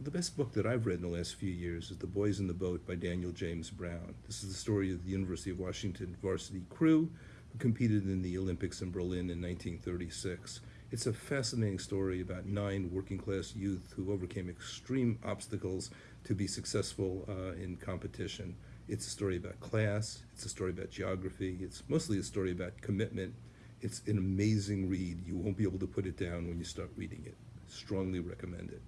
The best book that I've read in the last few years is The Boys in the Boat by Daniel James Brown. This is the story of the University of Washington varsity crew who competed in the Olympics in Berlin in 1936. It's a fascinating story about nine working class youth who overcame extreme obstacles to be successful uh, in competition. It's a story about class, it's a story about geography, it's mostly a story about commitment. It's an amazing read. You won't be able to put it down when you start reading it. Strongly recommend it.